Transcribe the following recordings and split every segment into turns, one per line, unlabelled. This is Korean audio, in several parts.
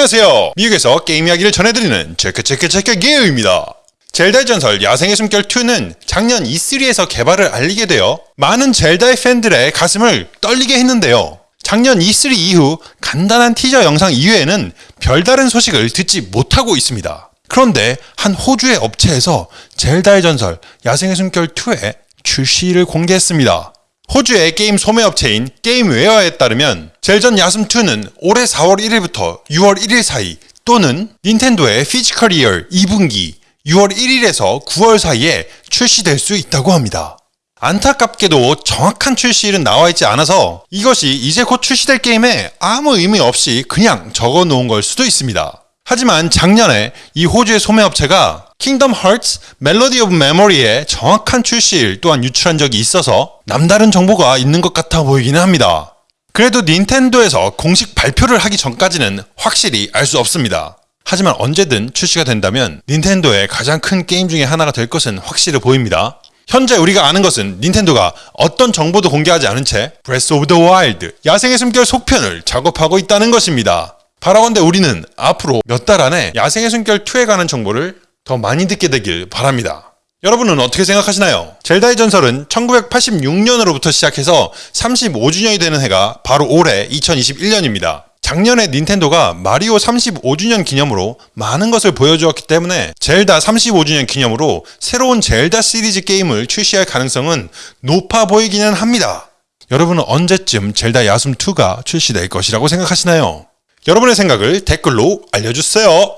안녕하세요. 미국에서 게임 이야기를 전해드리는 체크 체크 체크 게임입니다. 젤다의 전설 야생의 숨결 2는 작년 E3에서 개발을 알리게 되어 많은 젤다의 팬들의 가슴을 떨리게 했는데요. 작년 E3 이후 간단한 티저 영상 이외에는 별다른 소식을 듣지 못하고 있습니다. 그런데 한 호주의 업체에서 젤다의 전설 야생의 숨결 2의 출시를 공개했습니다. 호주의 게임 소매업체인 게임웨어에 따르면 젤전 야숨2는 올해 4월 1일부터 6월 1일 사이 또는 닌텐도의 fiscal year 2분기 6월 1일에서 9월 사이에 출시될 수 있다고 합니다. 안타깝게도 정확한 출시일은 나와 있지 않아서 이것이 이제 곧 출시될 게임에 아무 의미 없이 그냥 적어 놓은 걸 수도 있습니다. 하지만 작년에 이 호주의 소매업체가 Kingdom Hearts Melody of Memory의 정확한 출시일 또한 유출한 적이 있어서 남다른 정보가 있는 것 같아 보이기는 합니다. 그래도 닌텐도에서 공식 발표를 하기 전까지는 확실히 알 수 없습니다. 하지만 언제든 출시가 된다면 닌텐도의 가장 큰 게임 중에 하나가 될 것은 확실해 보입니다. 현재 우리가 아는 것은 닌텐도가 어떤 정보도 공개하지 않은 채 Breath of the Wild 야생의 숨결 속편을 작업하고 있다는 것입니다. 바라건대 우리는 앞으로 몇 달 안에 야생의 숨결 2에 관한 정보를 더 많이 듣게 되길 바랍니다. 여러분은 어떻게 생각하시나요? 젤다의 전설은 1986년으로부터 시작해서 35주년이 되는 해가 바로 올해 2021년입니다. 작년에 닌텐도가 마리오 35주년 기념으로 많은 것을 보여주었기 때문에 젤다 35주년 기념으로 새로운 젤다 시리즈 게임을 출시할 가능성은 높아 보이기는 합니다. 여러분은 언제쯤 젤다 야숨2가 출시될 것이라고 생각하시나요? 여러분의 생각을 댓글로 알려주세요.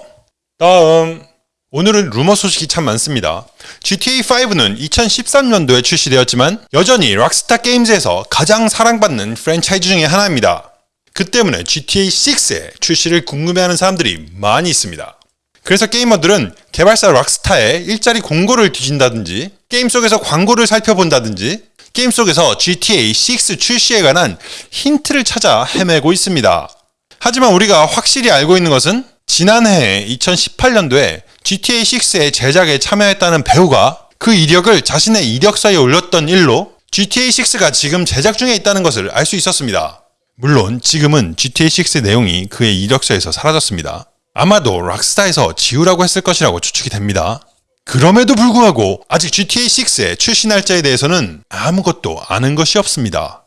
다음 오늘은 루머 소식이 참 많습니다. GTA5는 2013년도에 출시되었지만 여전히 락스타 게임즈에서 가장 사랑받는 프랜차이즈 중의 하나입니다. 그 때문에 GTA6의 출시를 궁금해하는 사람들이 많이 있습니다. 그래서 게이머들은 개발사 락스타의 일자리 공고를 뒤진다든지 게임 속에서 광고를 살펴본다든지 게임 속에서 GTA6 출시에 관한 힌트를 찾아 헤매고 있습니다. 하지만 우리가 확실히 알고 있는 것은 지난해 2018년도에 GTA6의 제작에 참여했다는 배우가 그 이력을 자신의 이력서에 올렸던 일로 GTA6가 지금 제작 중에 있다는 것을 알 수 있었습니다. 물론 지금은 GTA6의 내용이 그의 이력서에서 사라졌습니다. 아마도 락스타에서 지우라고 했을 것이라고 추측이 됩니다. 그럼에도 불구하고 아직 GTA6의 출시 날짜에 대해서는 아무것도 아는 것이 없습니다.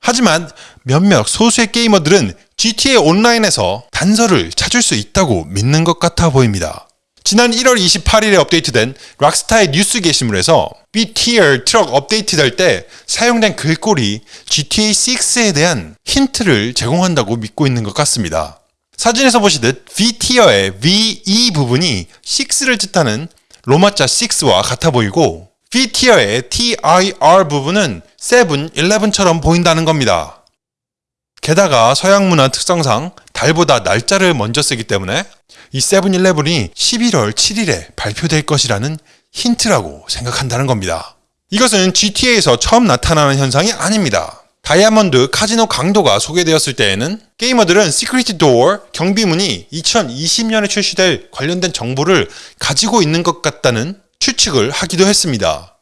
하지만 몇몇 소수의 게이머들은 GTA 온라인에서 단서를 찾을 수 있다고 믿는 것 같아 보입니다. 지난 1월 28일에 업데이트된 락스타의 뉴스 게시물에서 B-Tier 트럭 업데이트 될 때 사용된 글꼴이 GTA6에 대한 힌트를 제공한다고 믿고 있는 것 같습니다. 사진에서 보시듯 V-Tier의 V-E 부분이 6를 뜻하는 로마자 6와 같아 보이고 V-Tier의 T-I-R 부분은 7, 11처럼 보인다는 겁니다. 게다가 서양 문화 특성상 달보다 날짜를 먼저 쓰기 때문에 이 세븐일레븐이 11월 7일에 발표될 것이라는 힌트라고 생각한다는 겁니다. 이것은 GTA에서 처음 나타나는 현상이 아닙니다. 다이아몬드 카지노 강도가 소개되었을 때에는 게이머들은 시크릿 도어 경비문이 2020년에 출시될 관련된 정보를 가지고 있는 것 같다는 추측을 하기도 했습니다.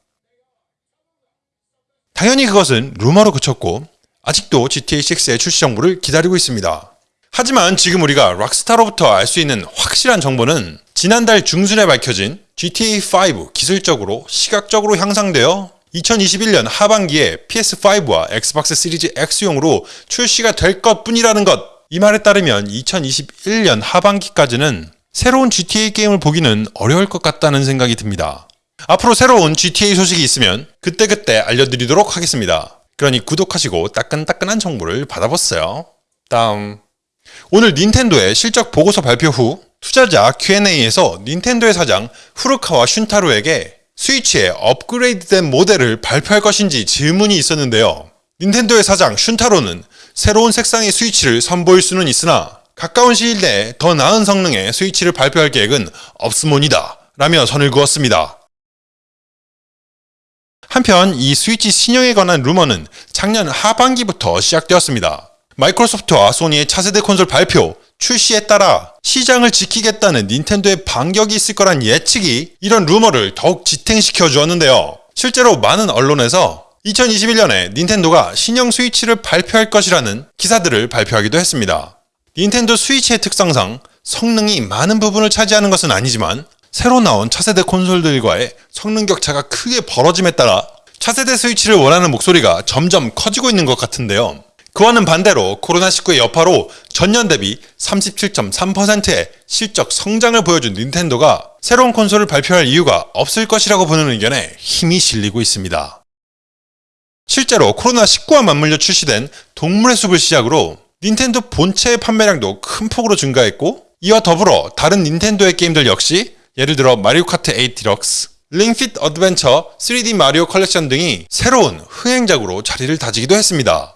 당연히 그것은 루머로 그쳤고 아직도 GTA6의 출시 정보를 기다리고 있습니다. 하지만 지금 우리가 락스타로부터 알 수 있는 확실한 정보는 지난달 중순에 밝혀진 GTA5 기술적으로 시각적으로 향상되어 2021년 하반기에 PS5와 엑스박스 시리즈 X용으로 출시가 될 것 뿐이라는 것. 이 말에 따르면 2021년 하반기까지는 새로운 GTA 게임을 보기는 어려울 것 같다는 생각이 듭니다. 앞으로 새로운 GTA 소식이 있으면 그때그때 알려드리도록 하겠습니다. 그러니 구독하시고 따끈따끈한 정보를 받아보세요. 다음 오늘 닌텐도의 실적 보고서 발표 후 투자자 Q&A에서 닌텐도의 사장 후르카와 슌타로에게 스위치의 업그레이드된 모델을 발표할 것인지 질문이 있었는데요. 닌텐도의 사장 슌타로는 새로운 색상의 스위치를 선보일 수는 있으나 가까운 시일 내에 더 나은 성능의 스위치를 발표할 계획은 없으모니다 라며 선을 그었습니다. 한편 이 스위치 신형에 관한 루머는 작년 하반기부터 시작되었습니다. 마이크로소프트와 소니의 차세대 콘솔 발표, 출시에 따라 시장을 지키겠다는 닌텐도의 반격이 있을 거란 예측이 이런 루머를 더욱 지탱시켜 주었는데요. 실제로 많은 언론에서 2021년에 닌텐도가 신형 스위치를 발표할 것이라는 기사들을 발표하기도 했습니다. 닌텐도 스위치의 특성상 성능이 많은 부분을 차지하는 것은 아니지만 새로 나온 차세대 콘솔들과의 성능 격차가 크게 벌어짐에 따라 차세대 스위치를 원하는 목소리가 점점 커지고 있는 것 같은데요. 그와는 반대로 코로나19의 여파로 전년 대비 37.3%의 실적 성장을 보여준 닌텐도가 새로운 콘솔을 발표할 이유가 없을 것이라고 보는 의견에 힘이 실리고 있습니다. 실제로 코로나19와 맞물려 출시된 동물의 숲을 시작으로 닌텐도 본체의 판매량도 큰 폭으로 증가했고 이와 더불어 다른 닌텐도의 게임들 역시 예를 들어 마리오 카트 8 디럭스, 링핏 어드벤처 3D 마리오 컬렉션 등이 새로운 흥행작으로 자리를 다지기도 했습니다.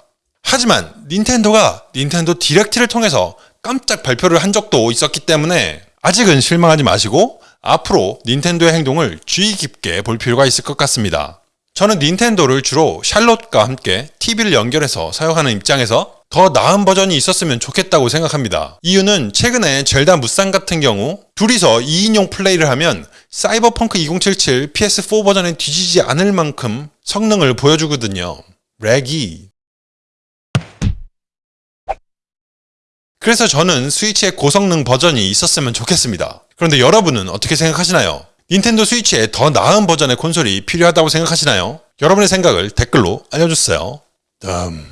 하지만 닌텐도가 닌텐도 디렉트를 통해서 깜짝 발표를 한 적도 있었기 때문에 아직은 실망하지 마시고 앞으로 닌텐도의 행동을 주의 깊게 볼 필요가 있을 것 같습니다. 저는 닌텐도를 주로 샬롯과 함께 TV를 연결해서 사용하는 입장에서 더 나은 버전이 있었으면 좋겠다고 생각합니다. 이유는 최근에 젤다 무쌍 같은 경우 둘이서 2인용 플레이를 하면 사이버펑크 2077 PS4 버전에 뒤지지 않을 만큼 성능을 보여주거든요. 렉이 그래서 저는 스위치의 고성능 버전이 있었으면 좋겠습니다. 그런데 여러분은 어떻게 생각하시나요? 닌텐도 스위치에 더 나은 버전의 콘솔이 필요하다고 생각하시나요? 여러분의 생각을 댓글로 알려주세요. 다음.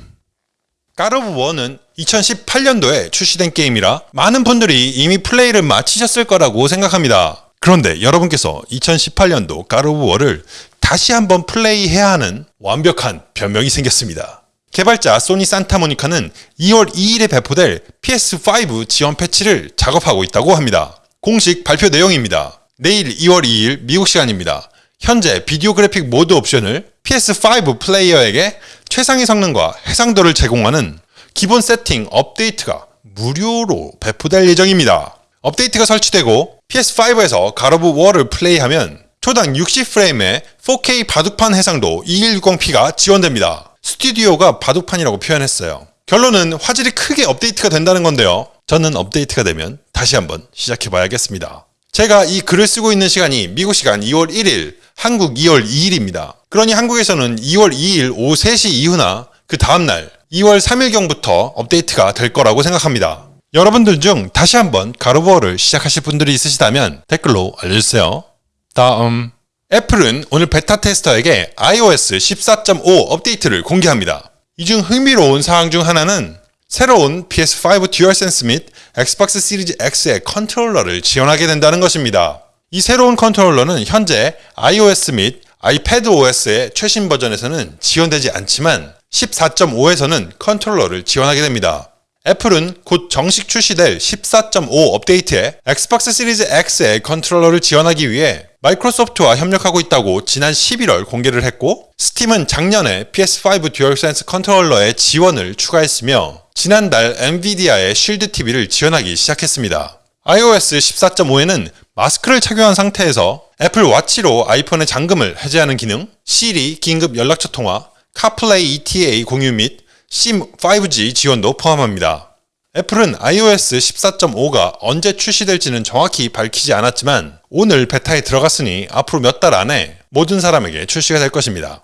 God of War는 2018년도에 출시된 게임이라 많은 분들이 이미 플레이를 마치셨을 거라고 생각합니다. 그런데 여러분께서 2018년도 God of War를 다시 한번 플레이해야 하는 완벽한 변명이 생겼습니다. 개발자 소니 산타모니카는 2월 2일에 배포될 PS5 지원 패치를 작업하고 있다고 합니다. 공식 발표 내용입니다. 내일 2월 2일 미국 시간입니다. 현재 비디오 그래픽 모드 옵션을 PS5 플레이어에게 최상의 성능과 해상도를 제공하는 기본 세팅 업데이트가 무료로 배포될 예정입니다. 업데이트가 설치되고 PS5에서 God of War를 플레이하면 초당 60프레임의 4K 바둑판 해상도 2160p가 지원됩니다. 스튜디오가 바둑판이라고 표현했어요. 결론은 화질이 크게 업데이트가 된다는 건데요. 저는 업데이트가 되면 다시 한번 시작해 봐야겠습니다. 제가 이 글을 쓰고 있는 시간이 미국 시간 2월 1일, 한국 2월 2일입니다. 그러니 한국에서는 2월 2일 오후 3시 이후나 그 다음날 2월 3일경부터 업데이트가 될 거라고 생각합니다. 여러분들 중 다시 한번 God of War를 시작하실 분들이 있으시다면 댓글로 알려주세요. 다음 애플은 오늘 베타 테스터에게 iOS 14.5 업데이트를 공개합니다. 이 중 흥미로운 사항 중 하나는 새로운 PS5 DualSense 및 엑스박스 시리즈 X의 컨트롤러를 지원하게 된다는 것입니다. 이 새로운 컨트롤러는 현재 iOS 및 아이패드 OS의 최신 버전에서는 지원되지 않지만 14.5에서는 컨트롤러를 지원하게 됩니다. 애플은 곧 정식 출시될 14.5 업데이트에 엑스박스 시리즈 X의 컨트롤러를 지원하기 위해 마이크로소프트와 협력하고 있다고 지난 11월 공개를 했고 스팀은 작년에 PS5 DualSense 컨트롤러의 지원을 추가했으며 지난달 엔비디아의 Shield TV를 지원하기 시작했습니다. iOS 14.5에는 마스크를 착용한 상태에서 애플 와치로 아이폰의 잠금을 해제하는 기능, 시리 긴급 연락처 통화, CarPlay ETA 공유 및 SIM 5G 지원도 포함합니다. 애플은 iOS 14.5가 언제 출시될지는 정확히 밝히지 않았지만 오늘 베타에 들어갔으니 앞으로 몇 달 안에 모든 사람에게 출시가 될 것입니다.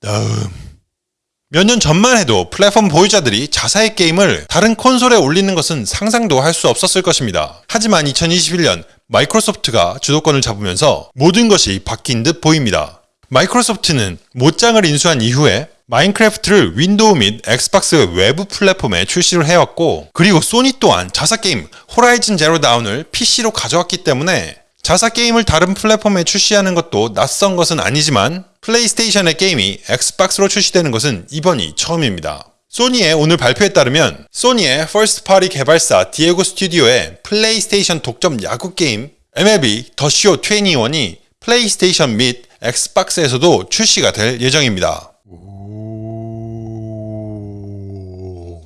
다음 몇년 전만 해도 플랫폼 보유자들이 자사의 게임을 다른 콘솔에 올리는 것은 상상도 할 수 없었을 것입니다. 하지만 2021년 마이크로소프트가 주도권을 잡으면서 모든 것이 바뀐 듯 보입니다. 마이크로소프트는 모장을 인수한 이후에 마인크래프트를 윈도우 및 엑스박스 외부 플랫폼에 출시를 해왔고 그리고 소니 또한 자사 게임 Horizon Zero Dawn을 PC로 가져왔기 때문에 자사 게임을 다른 플랫폼에 출시하는 것도 낯선 것은 아니지만 플레이스테이션의 게임이 엑스박스로 출시되는 것은 이번이 처음입니다. 소니의 오늘 발표에 따르면 소니의 first party 개발사 디에고 스튜디오의 플레이스테이션 독점 야구 게임 MLB The Show 21이 플레이스테이션 및 엑스박스에서도 출시가 될 예정입니다.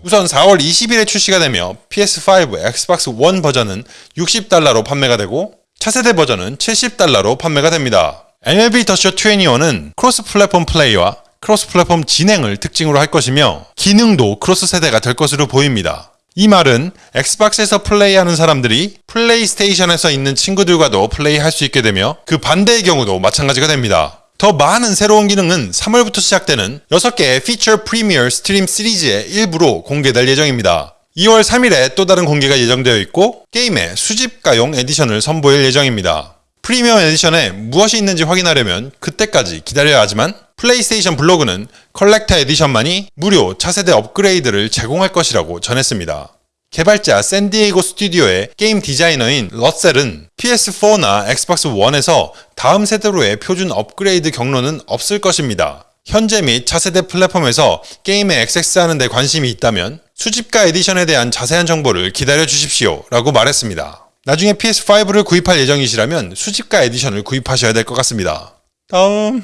우선 4월 20일에 출시가 되며 PS5, 엑스박스 1 버전은 60달러로 판매가 되고 차세대 버전은 70달러로 판매가 됩니다. MLB The Show 21은 크로스 플랫폼 플레이와 크로스 플랫폼 진행을 특징으로 할 것이며 기능도 크로스 세대가 될 것으로 보입니다. 이 말은 엑스박스에서 플레이하는 사람들이 플레이스테이션에서 있는 친구들과도 플레이할 수 있게 되며 그 반대의 경우도 마찬가지가 됩니다. 더 많은 새로운 기능은 3월부터 시작되는 6개의 feature premiere stream 시리즈의 일부로 공개될 예정입니다. 2월 3일에 또 다른 공개가 예정되어 있고 게임의 수집가용 edition을 선보일 예정입니다. 프리미엄 edition에 무엇이 있는지 확인하려면 그때까지 기다려야 하지만 플레이스테이션 블로그는 collector edition만이 무료 차세대 업그레이드를 제공할 것이라고 전했습니다. 개발자 샌디에이고 스튜디오의 게임 디자이너인 러셀은 PS4나 엑스박스 1에서 다음 세대로의 표준 업그레이드 경로는 없을 것입니다. 현재 및 차세대 플랫폼에서 게임에 액세스하는 데 관심이 있다면 수집가 edition에 대한 자세한 정보를 기다려 주십시오 라고 말했습니다. 나중에 PS5를 구입할 예정이시라면 수집가 edition을 구입하셔야 될 것 같습니다. 다음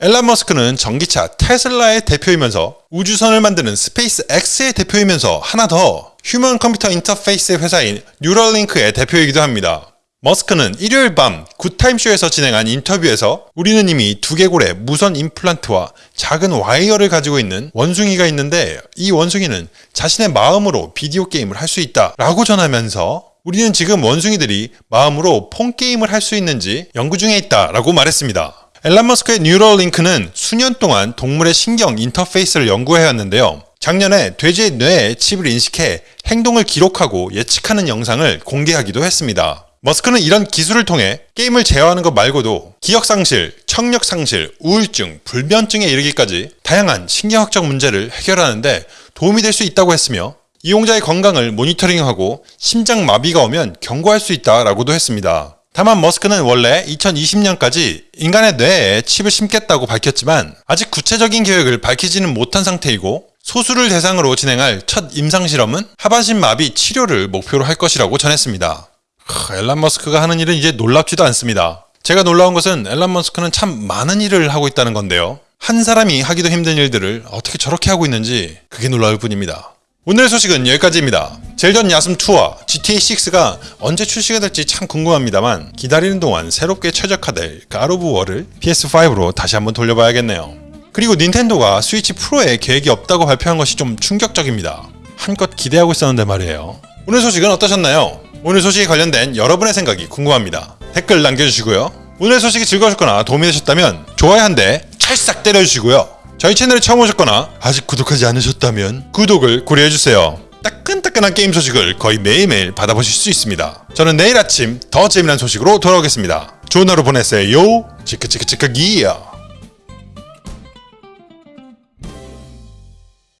엘란 머스크는 전기차 테슬라의 대표이면서 우주선을 만드는 스페이스 X의 대표이면서 하나 더 human computer interface 회사인 뉴럴링크의 대표이기도 합니다. 머스크는 일요일 밤 Good Time Show에서 진행한 인터뷰에서 우리는 이미 두개골의 무선 임플란트와 작은 와이어를 가지고 있는 원숭이가 있는데 이 원숭이는 자신의 마음으로 비디오 게임을 할 수 있다 라고 전하면서 우리는 지금 원숭이들이 마음으로 Pong 게임을 할 수 있는지 연구 중에 있다 라고 말했습니다. 엘란 머스크의 뉴럴링크는 수년 동안 동물의 신경 인터페이스를 연구해왔는데요. 작년에 돼지의 뇌에 칩을 이식해 행동을 기록하고 예측하는 영상을 공개하기도 했습니다. 머스크는 이런 기술을 통해 게임을 제어하는 것 말고도 기억 상실, 청력 상실, 우울증, 불면증에 이르기까지 다양한 신경학적 문제를 해결하는데 도움이 될 수 있다고 했으며 이용자의 건강을 모니터링하고 심장 마비가 오면 경고할 수 있다라고도 했습니다. 다만 머스크는 원래 2020년까지 인간의 뇌에 칩을 심겠다고 밝혔지만 아직 구체적인 계획을 밝히지는 못한 상태이고 소수를 대상으로 진행할 첫 임상 실험은 하반신 마비 치료를 목표로 할 것이라고 전했습니다. 하, 엘란 머스크가 하는 일은 이제 놀랍지도 않습니다. 제가 놀라운 것은 엘란 머스크는 참 많은 일을 하고 있다는 건데요. 한 사람이 하기도 힘든 일들을 어떻게 저렇게 하고 있는지 그게 놀라울 뿐입니다. 오늘 소식은 여기까지입니다. 젤전 야숨2와 GTA6가 언제 출시가 될지 참 궁금합니다만 기다리는 동안 새롭게 최적화될 가로브 월을 PS5로 다시 한번 돌려봐야겠네요. 그리고 닌텐도가 스위치 프로에 계획이 없다고 발표한 것이 좀 충격적입니다. 한껏 기대하고 있었는데 말이에요. 오늘 소식은 어떠셨나요? 오늘 소식에 관련된 여러분의 생각이 궁금합니다. 댓글 남겨주시고요. 오늘 소식이 즐거우셨거나 도움이 되셨다면 좋아요 한 대 찰싹 때려주시고요. 저희 채널에 처음 오셨거나 아직 구독하지 않으셨다면 구독을 고려해주세요. 따끈따끈한 게임 소식을 거의 매일매일 받아보실 수 있습니다. 저는 내일 아침 더 재미난 소식으로 돌아오겠습니다. 좋은 하루 보내세요. 치크치크치크 기야.